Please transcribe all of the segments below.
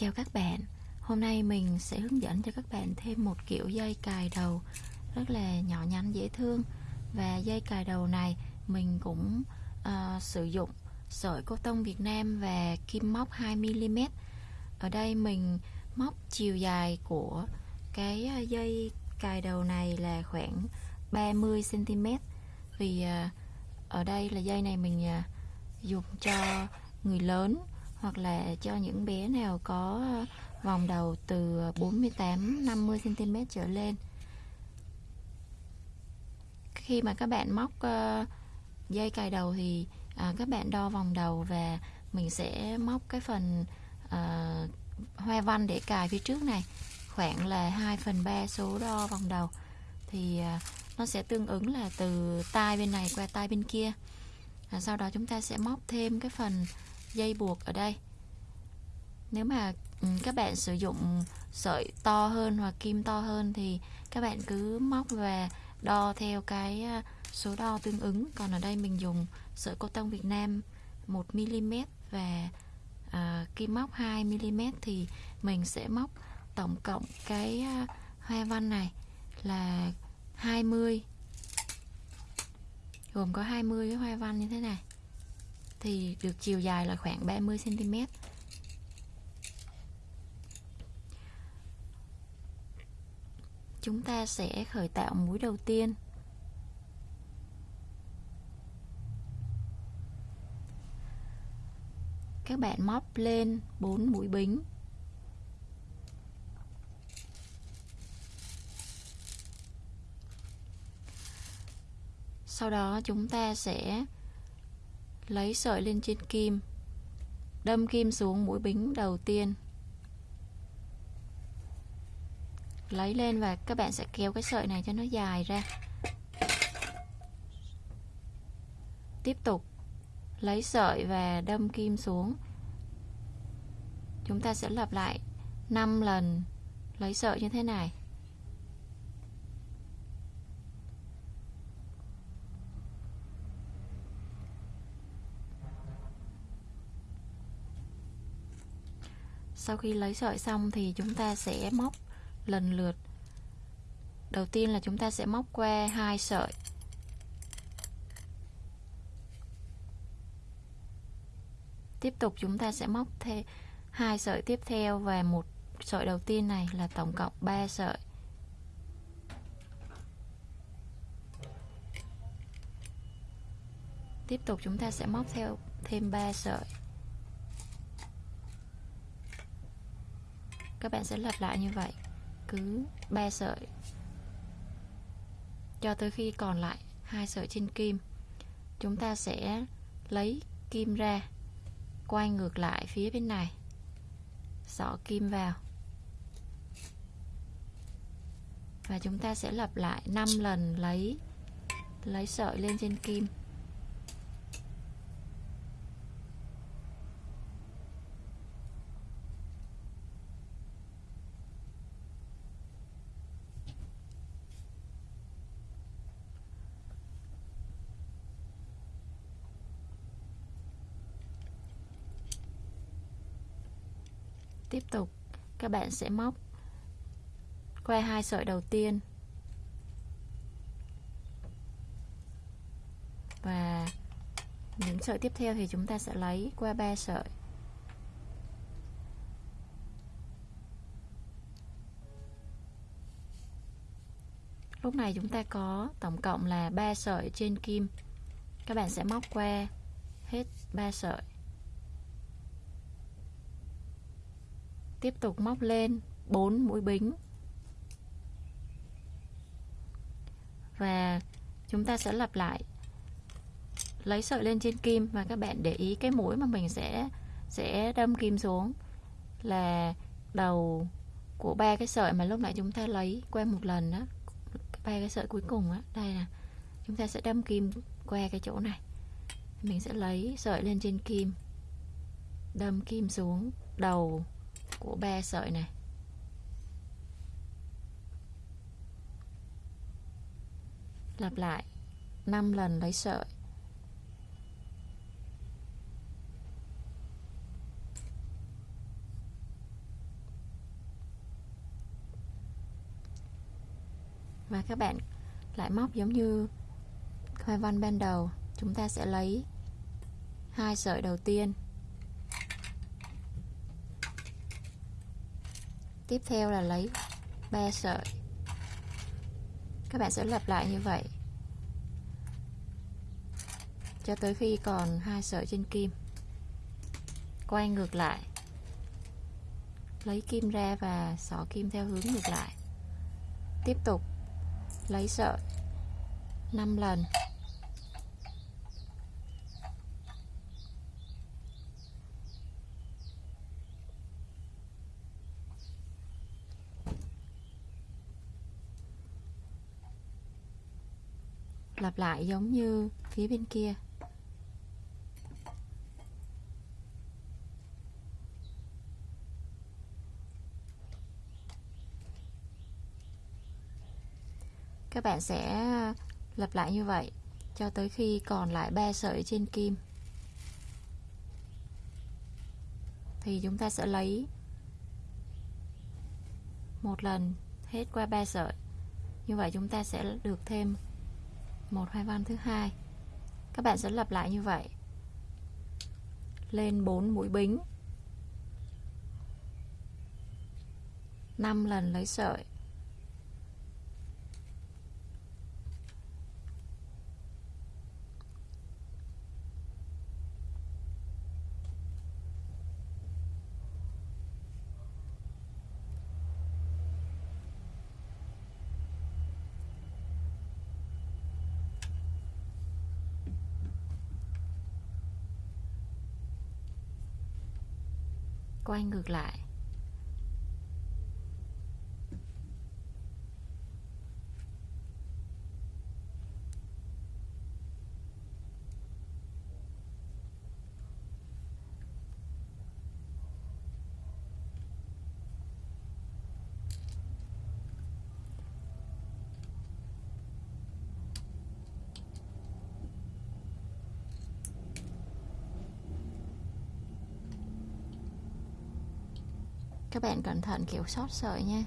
Chào các bạn. Hôm nay mình sẽ hướng dẫn cho các bạn thêm một kiểu dây cài đầu rất là nhỏ nhắn dễ thương. Và dây cài đầu này mình cũng uh, sử dụng sợi cô tông Việt Nam và kim móc 2mm ở đây mình móc chiều dài của cái ờ, dây cài đầu này là khoảng 30cm vì uh, ở đây là dây này mình uh, dùng cho người lớn hoặc là cho những bé nào có vòng đầu từ 48 50 cm trở lên. Khi mà các bạn móc ờ, dây cài đầu thì à, các bạn đo vòng đầu và mình sẽ móc cái phần ờ, hoa văn để cài phía trước này khoảng là 2 phần 3 số đo vòng đầu thì à, nó sẽ tương ứng là từ tai bên này qua tai bên kia. À, sau đó chúng ta sẽ móc thêm cái phần dây buộc ở đây. Nếu mà ừ, các bạn sử dụng sợi to hơn hoặc kim to hơn thì các bạn cứ móc và đo theo cái à, số đo tương ứng. Còn ở đây mình dùng sợi cô tông Việt Nam 1mm và à, kim móc 2mm thì mình sẽ móc tổng cộng cái à, hoa văn này là 20 gồm có 20 cái hoa văn như thế này thì được chiều dài là khoảng 30 cm chúng ta sẽ khởi tạo mũi đầu tiên. Các bạn móc lên 4 mũi bính. Sau đó chúng ta sẽ lấy sợi lên trên kim, đâm kim xuống mũi bính đầu tiên. Lấy lên và các bạn sẽ kéo cái sợi này cho nó dài ra. Tiếp tục lấy sợi và đâm kim xuống. Chúng ta sẽ lặp lại 5 lần lấy sợi như thế này. Sau khi lấy sợi xong thì chúng ta sẽ móc lần lượt. Đầu tiên là chúng ta sẽ móc qua hai sợi. Tiếp tục chúng ta sẽ móc thêm hai sợi tiếp theo và một sợi đầu tiên này là tổng cộng 3 sợi. Tiếp tục chúng ta sẽ móc theo thêm 3 sợi. Các bạn sẽ lặp lại như vậy. Cứ 3 sợi. Cho tới khi còn lại hai sợi trên kim. Chúng ta sẽ lấy kim ra, quay ngược lại phía bên này. Xỏ kim vào. Và chúng ta sẽ lặp lại 5 lần lấy lấy sợi lên trên kim. Tiếp tục. Các bạn sẽ móc que hai sợi đầu tiên. Và những sợi tiếp theo thì chúng ta sẽ lấy qua ba sợi. Lúc này chúng ta có tổng cộng là 3 sợi trên kim. Các bạn sẽ móc qua hết 3 sợi. Tiếp tục móc lên 4 mũi bính. Và chúng ta sẽ lặp lại. Lấy sợi lên trên kim và các bạn để ý cái mũi mà mình sẽ sẽ đâm kim xuống là đầu của ba cái sợi mà lúc nãy chúng ta lấy qua một lần đó ba cái sợi cuối cùng á. Đây nè, chúng ta sẽ đâm kim qua cái chỗ này. Mình sẽ lấy sợi lên trên kim, đâm kim xuống đầu của ba sợi này. Lặp lại 5 lần lấy sợi. Và các bạn lại móc giống như hoa văn ban đầu. Chúng ta sẽ lấy hai sợi đầu tiên. Tiếp theo là lấy 3 sợi. Các bạn sẽ lặp lại như vậy. Cho tới khi còn hai sợi trên kim. Quay ngược lại. Lấy kim ra và xỏ kim theo hướng ngược lại. Tiếp tục lấy sợi 5 lần. Lặp lại giống như phía bên kia. Các bạn sẽ lặp lại như vậy cho tới khi còn lại 3 sợi trên kim. Thì chúng ta sẽ lấy một lần hết qua 3 sợi. Như vậy chúng ta sẽ được thêm một hoa văn thứ hai. Các bạn sẽ lặp lại như vậy. Lên 4 mũi bính. 5 lần lấy sợi. Quay ngược lại. Các bạn cẩn thận, kiểu sót sợi nha.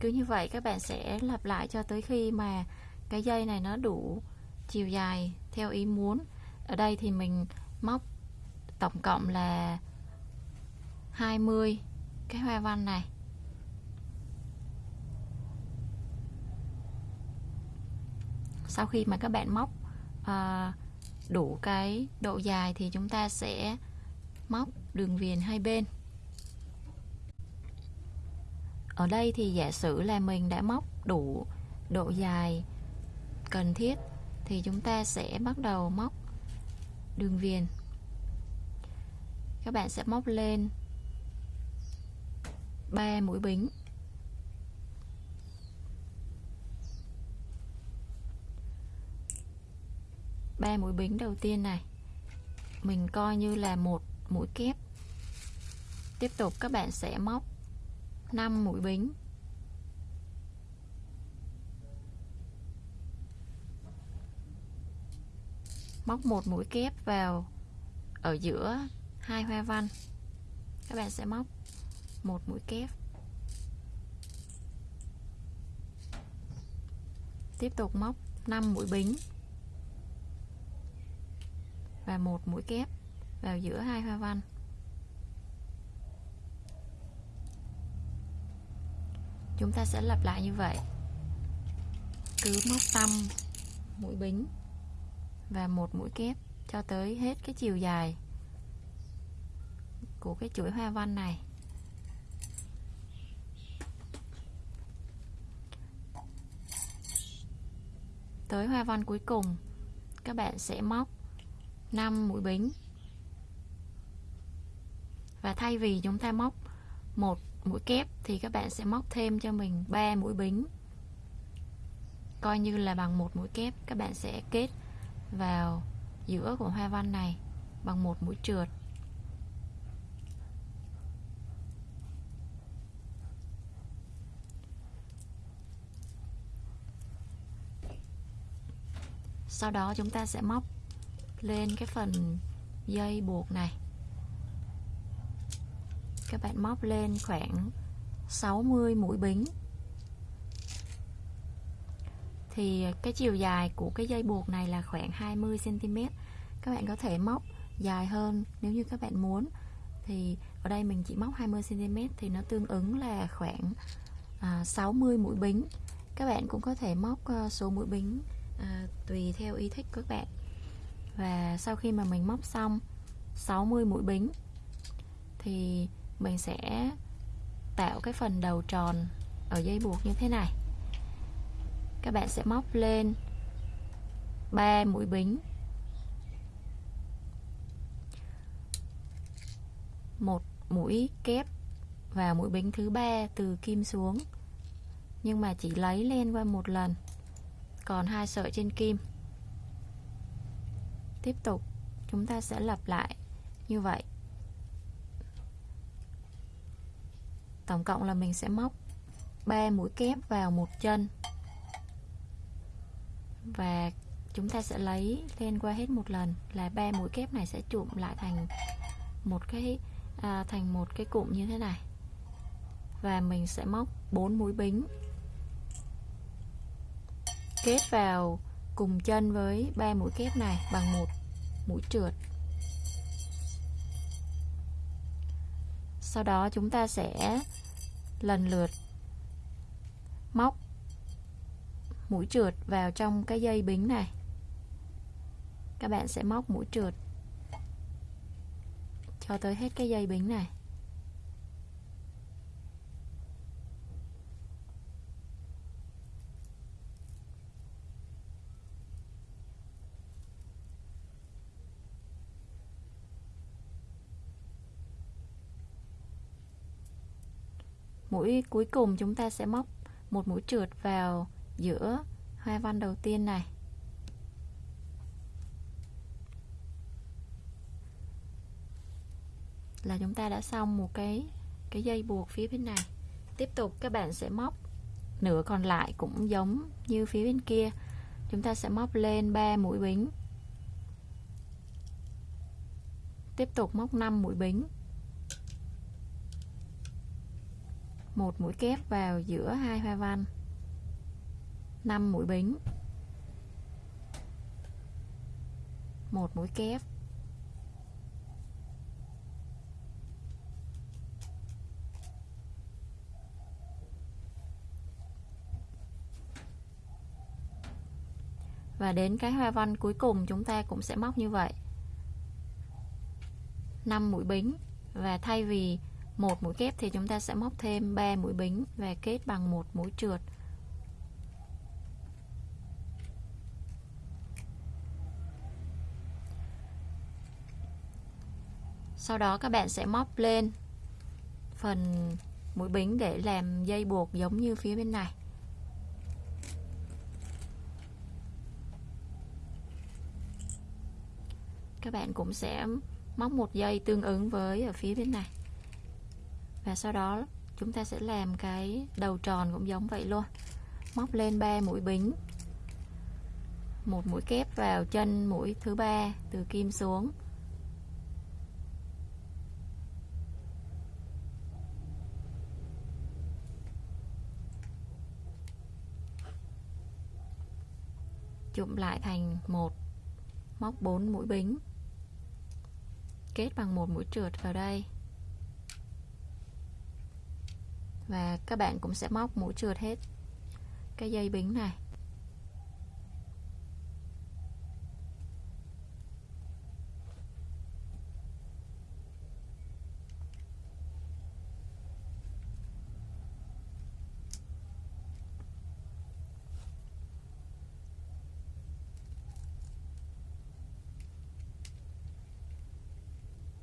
Cứ như vậy, các bạn sẽ lặp lại cho tới khi mà cái dây này nó đủ chiều dài theo ý muốn. Ở đây thì mình móc tổng cộng là 20 cái hoa văn này. Sau khi mà các bạn móc à, đủ cái độ dài thì chúng ta sẽ móc đường viền hai bên. Ở đây thì giả sử là mình đã móc đủ độ dài cần thiết thì chúng ta sẽ bắt đầu móc đường viền. Các bạn sẽ móc lên 3 mũi bính. Ba mũi bính đầu tiên này. Mình coi như là một mũi kép. Tiếp tục các bạn sẽ móc 5 mũi bính. Móc một mũi kép vào ở giữa hai hoa văn. Các bạn sẽ móc một mũi kép. Tiếp tục móc 5 mũi bính và một mũi kép vào giữa hai hoa văn. Chúng ta sẽ lặp lại như vậy. Cứ móc tâm mũi bính và một mũi kép cho tới hết cái chiều dài của cái chuỗi hoa văn này. Tới hoa văn cuối cùng, các bạn sẽ móc 5 mũi bính. Và thay vì chúng ta móc một mũi kép thì các bạn sẽ móc thêm cho mình 3 mũi bính. Coi như là bằng một mũi kép, các bạn sẽ kết vào giữa của hoa văn này bằng một mũi trượt. Sau đó chúng ta sẽ móc lên cái phần dây buộc này. Các bạn móc lên khoảng 60 mũi bính. Thì cái chiều dài của cái dây buộc này là khoảng 20 cm các bạn có thể móc dài hơn nếu như các bạn muốn. Thì ở đây mình chỉ móc 20 cm thì nó tương ứng là khoảng à, 60 mũi bính. Các bạn cũng có thể móc ờ, số mũi bính à, tùy theo ý thích của các bạn và sau khi mà mình móc xong 60 mũi bính, thì mình sẽ tạo cái phần đầu tròn ở dây buộc như thế này. Các bạn sẽ móc lên 3 mũi bính. Một mũi kép và mũi bính thứ ba từ kim xuống. Nhưng mà chỉ lấy lên qua một lần, còn hai sợi trên kim tiếp tục. Chúng ta sẽ lặp lại như vậy. Tổng cộng là mình sẽ móc 3 mũi kép vào một chân. Và chúng ta sẽ lấy lên qua hết một lần là ba mũi kép này sẽ chụm lại thành một cái à, thành một cái cụm như thế này. Và mình sẽ móc 4 mũi bính kết vào cùng chân với ba mũi kép này bằng một mũi trượt. Sau đó chúng ta sẽ lần lượt móc mũi trượt vào trong cái dây bính này. Các bạn sẽ móc mũi trượt cho tới hết cái dây bính này. Mũi cuối cùng chúng ta sẽ móc một mũi trượt vào giữa hoa văn đầu tiên này. Là chúng ta đã xong một cái cái dây buộc phía bên này. Tiếp tục các bạn sẽ móc nửa còn lại cũng giống như phía bên kia. Chúng ta sẽ móc lên 3 mũi bính. Tiếp tục móc 5 mũi bính. Một mũi kép vào giữa hai hoa văn. 5 mũi bính. Một mũi kép. Và đến cái hoa văn cuối cùng chúng ta cũng sẽ móc như vậy. 5 mũi bính. Và thay vì một mũi kép thì chúng ta sẽ móc thêm 3 mũi bính và kết bằng một mũi trượt. Sau đó các bạn sẽ móc lên phần mũi bính để làm dây buộc giống như phía bên này. Các bạn cũng sẽ móc một dây tương ứng với ở phía bên này và sau đó chúng ta sẽ làm cái đầu tròn cũng giống vậy luôn. Móc lên 3 mũi bính. Một mũi kép vào chân mũi thứ ba, từ kim xuống. Chụm lại thành một, móc 4 mũi bính. Kết bằng một mũi trượt vào đây. Và các bạn cũng sẽ móc mũi trượt hết cái dây bính này.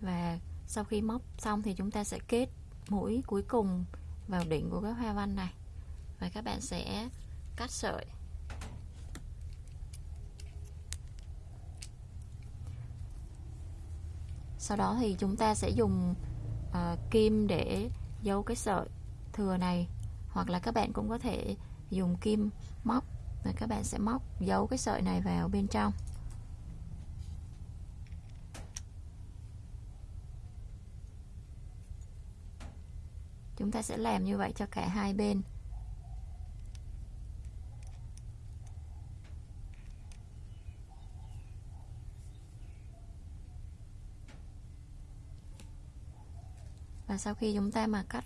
Và sau khi móc xong thì chúng ta sẽ kết mũi cuối cùng vào đỉnh của cái hoa văn này. Và các bạn sẽ cắt sợi. Sau đó thì chúng ta sẽ dùng uh, kim để giấu cái sợi thừa này. Hoặc là các bạn cũng có thể dùng kim móc. Và các bạn sẽ móc giấu cái sợi này vào bên trong. Chúng ta sẽ làm như vậy cho cả hai bên. Và sau khi chúng ta mà cắt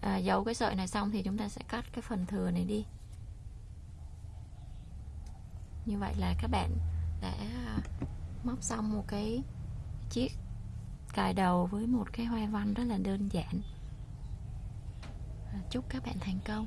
à, giấu cái sợi này xong thì chúng ta sẽ cắt cái phần thừa này đi. Như vậy là các bạn đã à, móc xong một cái chiếc cài đầu với một cái hoa văn rất là đơn giản chúc các bạn thành công.